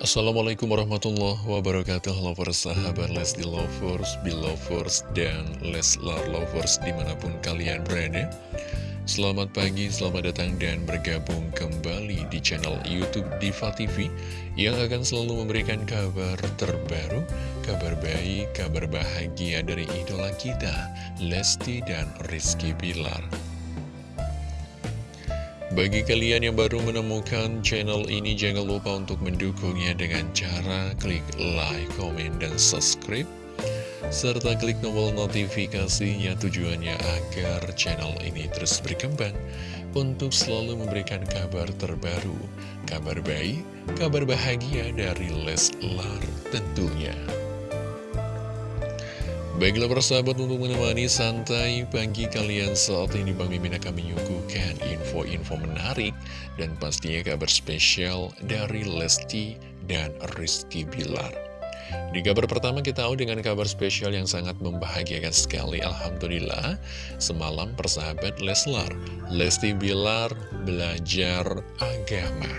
Assalamualaikum warahmatullahi wabarakatuh. Lovers, sahabat Lesti Lovers, Belovers, dan Leslar Lovers di mana pun kalian berada. Selamat pagi, selamat datang dan bergabung kembali di channel Youtube Diva TV Yang akan selalu memberikan kabar terbaru, kabar baik, kabar bahagia dari idola kita Lesti dan Rizky Bilar bagi kalian yang baru menemukan channel ini, jangan lupa untuk mendukungnya dengan cara klik like, comment, dan subscribe. Serta klik tombol notifikasinya tujuannya agar channel ini terus berkembang untuk selalu memberikan kabar terbaru, kabar baik, kabar bahagia dari Leslar tentunya. Baiklah persahabat untuk menemani santai pagi kalian saat ini Bang Mimin akan menyuguhkan info-info menarik dan pastinya kabar spesial dari Lesti dan Rizky Bilar. Di kabar pertama kita tahu dengan kabar spesial yang sangat membahagiakan sekali Alhamdulillah Semalam persahabat Leslar Lesti Bilar belajar agama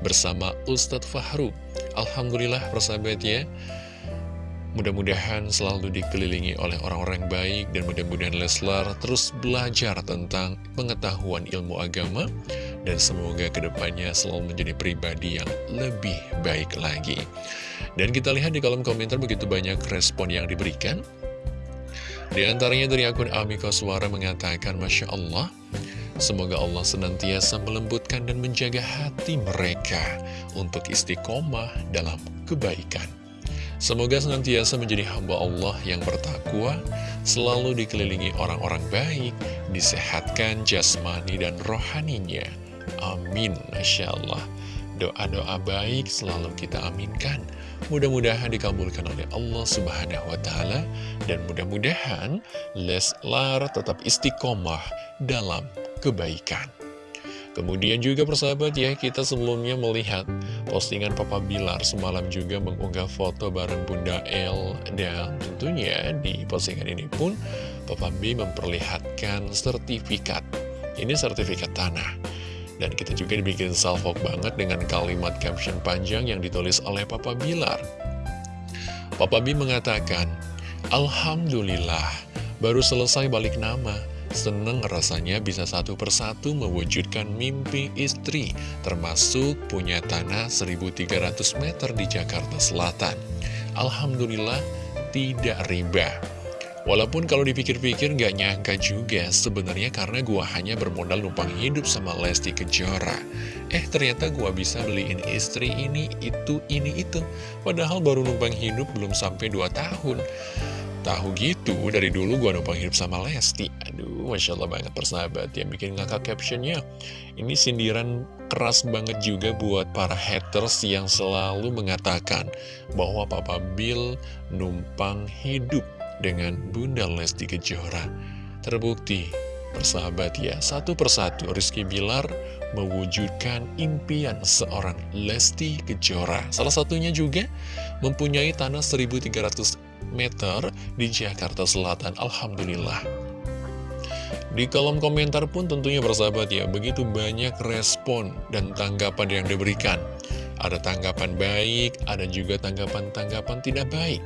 bersama Ustadz Fahru Alhamdulillah persahabat ya Mudah-mudahan selalu dikelilingi oleh orang-orang baik dan mudah-mudahan Leslar terus belajar tentang pengetahuan ilmu agama dan semoga ke depannya selalu menjadi pribadi yang lebih baik lagi. Dan kita lihat di kolom komentar begitu banyak respon yang diberikan. Di antaranya dari akun Amiko Suara mengatakan, Masya Allah, Semoga Allah senantiasa melembutkan dan menjaga hati mereka untuk istiqomah dalam kebaikan. Semoga senantiasa menjadi hamba Allah yang bertakwa, selalu dikelilingi orang-orang baik, disehatkan jasmani dan rohaninya. Amin, Masya Allah. Doa-doa baik selalu kita aminkan. Mudah-mudahan dikabulkan oleh Allah Subhanahu wa Ta'ala, dan mudah-mudahan Leslar tetap istiqomah dalam kebaikan. Kemudian juga persahabat ya, kita sebelumnya melihat postingan Papa Bilar semalam juga mengunggah foto bareng Bunda El. Dan tentunya di postingan ini pun Papa B memperlihatkan sertifikat. Ini sertifikat tanah. Dan kita juga dibikin salvok banget dengan kalimat caption panjang yang ditulis oleh Papa Bilar. Papa B mengatakan, Alhamdulillah, baru selesai balik nama. Seneng rasanya bisa satu persatu mewujudkan mimpi istri, termasuk punya tanah 1300 meter di Jakarta Selatan. Alhamdulillah, tidak riba. Walaupun kalau dipikir-pikir nggak nyangka juga sebenarnya karena gua hanya bermodal numpang hidup sama Lesti Kejora. Eh ternyata gua bisa beliin istri ini, itu, ini, itu. Padahal baru numpang hidup belum sampai 2 tahun tahu gitu, dari dulu gue numpang hidup sama Lesti. Aduh, Masya Allah banget persahabat yang bikin ngakak captionnya. Ini sindiran keras banget juga buat para haters yang selalu mengatakan bahwa Papa Bill numpang hidup dengan Bunda Lesti Kejora. Terbukti, persahabat ya, satu persatu Rizky Bilar mewujudkan impian seorang Lesti Kejora. Salah satunya juga mempunyai tanah 1300 meter di Jakarta Selatan. Alhamdulillah. Di kolom komentar pun tentunya bersahabat ya, begitu banyak respon dan tanggapan yang diberikan. Ada tanggapan baik, ada juga tanggapan-tanggapan tidak baik.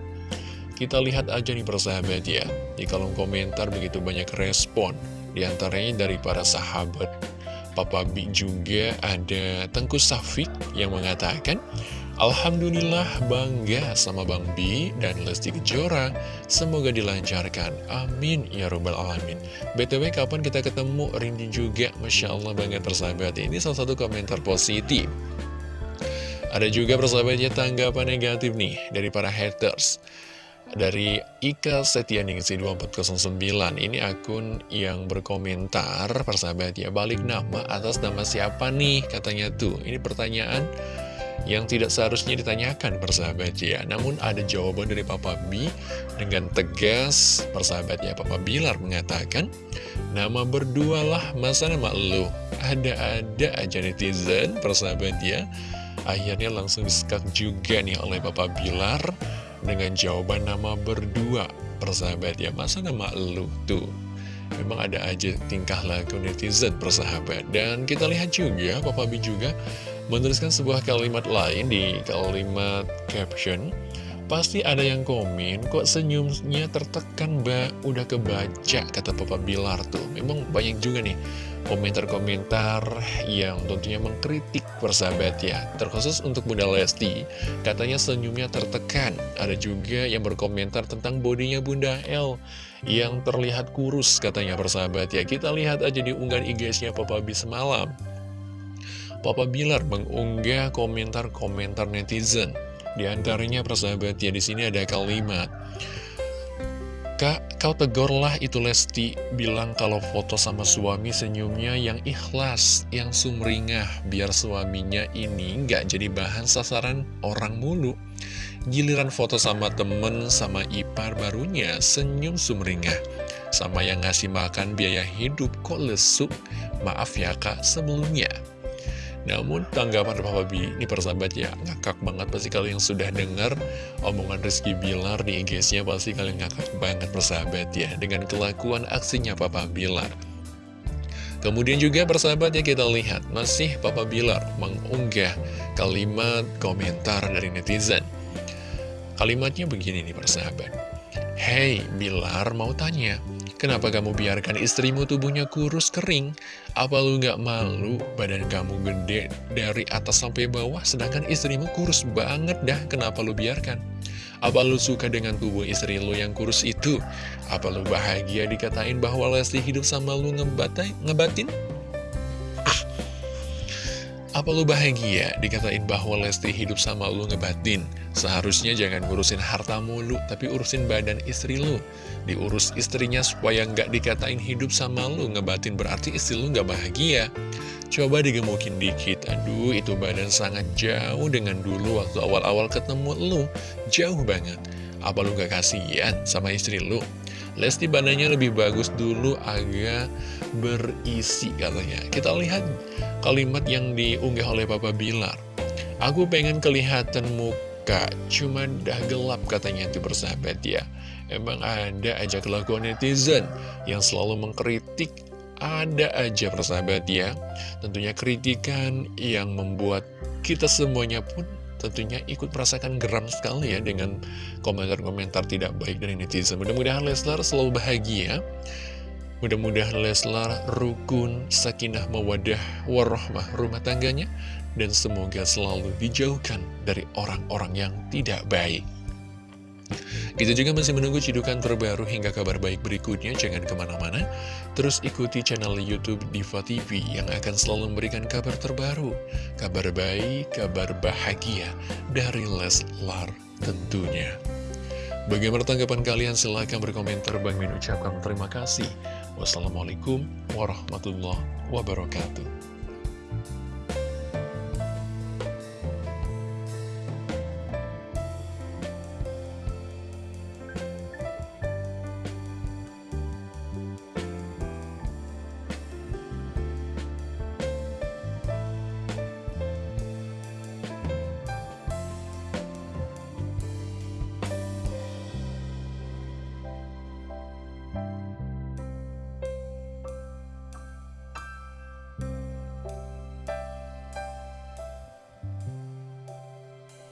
Kita lihat aja nih persahabat ya, di kolom komentar begitu banyak respon. Di antaranya dari para sahabat Papa B juga ada Tengku Safik yang mengatakan Alhamdulillah bangga sama Bang Bi dan Lesti Kejora. Semoga dilancarkan. Amin ya robbal alamin. BTW kapan kita ketemu? Rindy juga. Masya Allah banget persahabat Ini salah satu komentar positif. Ada juga persahabatnya tanggapan negatif nih Dari para haters dari Ika Setianingsi 2409 Ini akun yang berkomentar Persahabat ya Balik nama atas nama siapa nih? Katanya tuh Ini pertanyaan yang tidak seharusnya ditanyakan persahabat ya. Namun ada jawaban dari Papa B dengan tegas persahabat ya. Papa Bilar mengatakan Nama berdualah masa nama lu? Ada-ada aja netizen persahabat ya. Akhirnya langsung disekat juga nih oleh Papa Bilar Dengan jawaban nama berdua. Persahabat ya Masa nama lu tuh? Memang ada aja tingkah laku netizen persahabat. Dan kita lihat juga Papa B juga menuliskan sebuah kalimat lain di kalimat caption Pasti ada yang komen, kok senyumnya tertekan mbak, udah kebaca, kata Papa Bilar tuh. Memang banyak juga nih komentar-komentar yang tentunya mengkritik persahabat ya. Terkhusus untuk Bunda Lesti, katanya senyumnya tertekan. Ada juga yang berkomentar tentang bodinya Bunda L yang terlihat kurus katanya persahabat ya. Kita lihat aja di unggahan IG-nya Papa B semalam. Papa Bilar mengunggah komentar-komentar netizen di antaranya persahabat ya di sini ada kalimat Kak, kau tegurlah itu Lesti bilang kalau foto sama suami senyumnya yang ikhlas, yang sumringah, biar suaminya ini nggak jadi bahan sasaran orang mulu. Giliran foto sama temen, sama ipar barunya, senyum sumringah. Sama yang ngasih makan biaya hidup kok lesuk, maaf ya kak sebelumnya. Namun tanggapan Papa B ini persahabat ya ngakak banget pasti kalau yang sudah dengar omongan Rizky Bilar di IG-nya pasti kalian ngakak banget persahabat ya dengan kelakuan aksinya Papa Bilar. Kemudian juga persahabat ya kita lihat masih Papa Bilar mengunggah kalimat komentar dari netizen. Kalimatnya begini nih persahabat. Hey Bilar mau tanya, Kenapa kamu biarkan istrimu tubuhnya kurus kering? Apa lu gak malu badan kamu gede dari atas sampai bawah sedangkan istrimu kurus banget dah kenapa lu biarkan? Apa lu suka dengan tubuh istri lu yang kurus itu? Apa lu bahagia dikatain bahwa Lesti hidup sama lu ngebatai, ngebatin? Apa lu bahagia dikatain bahwa Lesti hidup sama lu ngebatin? Seharusnya jangan ngurusin harta mulu, tapi urusin badan istri lu. Diurus istrinya supaya nggak dikatain hidup sama lu, ngebatin berarti istri lu nggak bahagia. Coba digemukin dikit, aduh itu badan sangat jauh dengan dulu waktu awal-awal ketemu lu. Jauh banget. Apa lu gak kasihan sama istri lu? Lesti badannya lebih bagus dulu agak berisi katanya. Kita lihat kalimat yang diunggah oleh Papa Bilar. Aku pengen kelihatan muka, cuma dah gelap katanya itu bersahabat ya. Emang ada aja kelakuan netizen yang selalu mengkritik, ada aja persahabat ya. Tentunya kritikan yang membuat kita semuanya pun tentunya ikut merasakan geram sekali ya dengan komentar-komentar tidak baik dari netizen. Mudah-mudahan Leslar selalu bahagia. Mudah-mudahan Leslar rukun, sakinah, mawadah, warahmah rumah tangganya. Dan semoga selalu dijauhkan dari orang-orang yang tidak baik. Kita juga masih menunggu cidukan terbaru hingga kabar baik berikutnya, jangan ke mana-mana. Terus ikuti channel Youtube Diva TV yang akan selalu memberikan kabar terbaru, kabar baik, kabar bahagia dari Leslar tentunya. Bagaimana tanggapan kalian? Silahkan berkomentar. Bang Min ucapkan terima kasih. Wassalamualaikum warahmatullahi wabarakatuh.